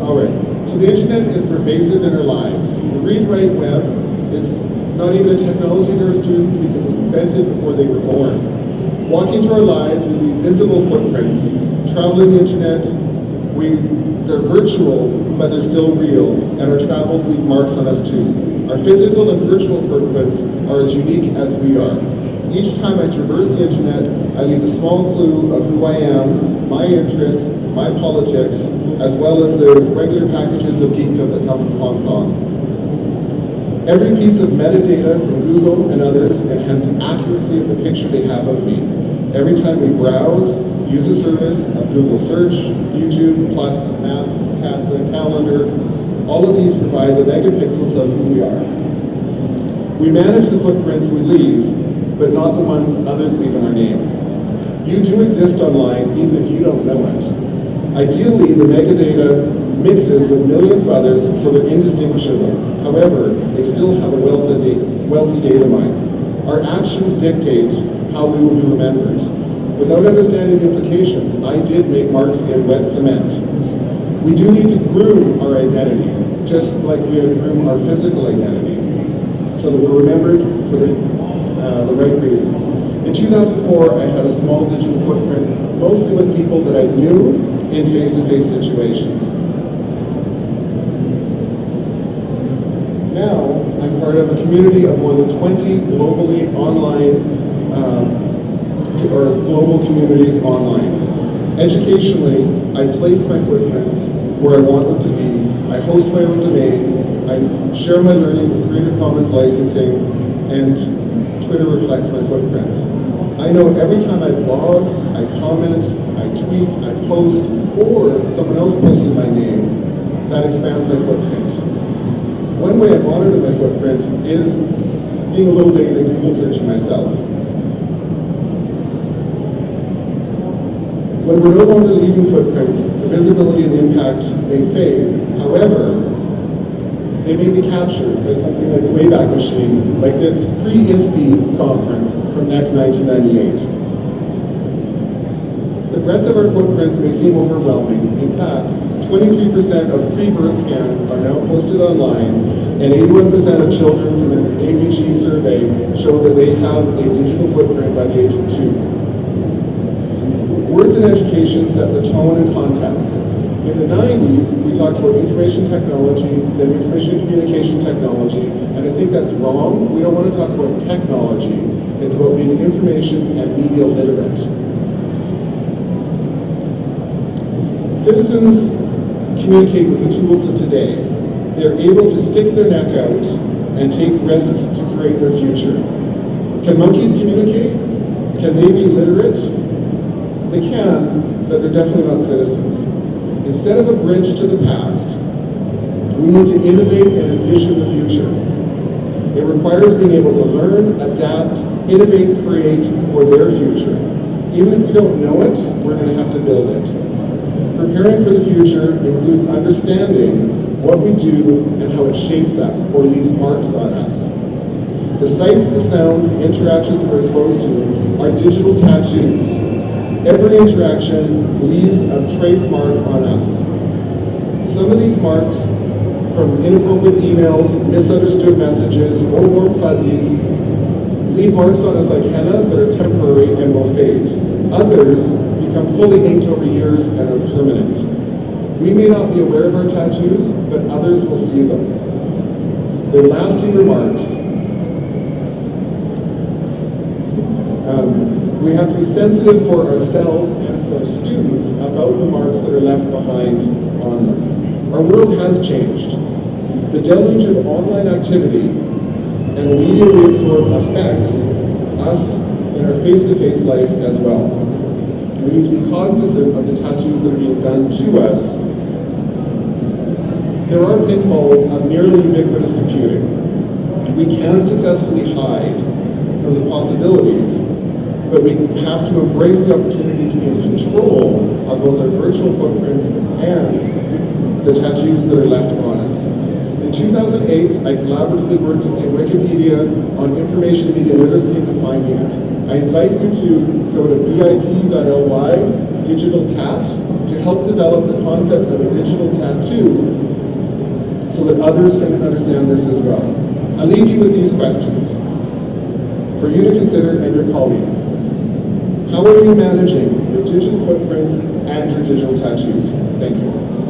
All right, so the internet is pervasive in our lives. The read-write web is not even a technology to our students because it was invented before they were born. Walking through our lives, we leave visible footprints. Traveling the internet, we, they're virtual, but they're still real, and our travels leave marks on us too. Our physical and virtual footprints are as unique as we are. Each time I traverse the internet, I leave a small clue of who I am, my interests, my politics, as well as the regular packages of geekdom that come from Hong Kong. Every piece of metadata from Google and others enhance the accuracy of the picture they have of me. Every time we browse, use a service of Google Search, YouTube, Plus, Maps, Picasa, Calendar, all of these provide the megapixels of who we are. We manage the footprints we leave, but not the ones others leave in our name. You do exist online, even if you don't know it. Ideally, the metadata mixes with millions of others so they're indistinguishable. However, they still have a wealthy, wealthy data mine. Our actions dictate how we will be remembered. Without understanding the implications, I did make marks in wet cement. We do need to groom our identity, just like we groom our physical identity, so that we're remembered for the, uh, the right reasons. In 2004, I had a small digital footprint, mostly with people that I knew in face-to-face -face situations. Now, I'm part of a community of more than 20 globally online, um, or global communities online. Educationally, I place my footprints where I want them to be. I host my own domain. I share my learning with Creative Commons licensing, and Twitter reflects my footprints. I know every time I blog, I comment, I tweet, I post, or someone else posts in my name, that expands my footprint. One way I monitor my footprint is being a little vague and Google searching myself. When we're no longer leaving footprints, the visibility and the impact may fade. However, they may be captured by something like the Wayback Machine, like this pre-ISTE conference from NECC 1998. The breadth of our footprints may seem overwhelming. In fact, 23% of pre-birth scans are now posted online, and 81% of children from an AVG survey show that they have a digital footprint by the age of two. Words in education set the tone and context. In the 90s, we talked about information technology, then information communication technology, and I think that's wrong. We don't want to talk about technology. It's about being information and media literate. Citizens communicate with the tools of today. They're able to stick their neck out and take risks to create their future. Can monkeys communicate? Can they be literate? They can, but they're definitely not citizens. Instead of a bridge to the past, we need to innovate and envision the future. It requires being able to learn, adapt, innovate, create for their future. Even if we don't know it, we're going to have to build it. Preparing for the future includes understanding what we do and how it shapes us or leaves marks on us. The sights, the sounds, the interactions we're exposed to are digital tattoos Every interaction leaves a trace mark on us. Some of these marks, from inappropriate emails, misunderstood messages, or warm fuzzies, leave marks on us like henna that are temporary and will fade. Others become fully inked over years and are permanent. We may not be aware of our tattoos, but others will see them. They're lasting remarks. Um, we have to be sensitive for ourselves and for students about the marks that are left behind on them. Our world has changed. The deluge of online activity and the media we absorb affects us in our face-to-face -face life as well. We need to be cognizant of the tattoos that are being done to us. There are pitfalls of nearly ubiquitous computing. We can successfully hide from the possibilities but we have to embrace the opportunity to be in control of both our virtual footprints and the tattoos that are left on us. In 2008, I collaboratively worked in Wikipedia on information media literacy and defining it. I invite you to go to bit.ly digital tat to help develop the concept of a digital tattoo so that others can understand this as well. I leave you with these questions for you to consider and your colleagues. How are you managing your digital footprints and your digital tattoos? Thank you.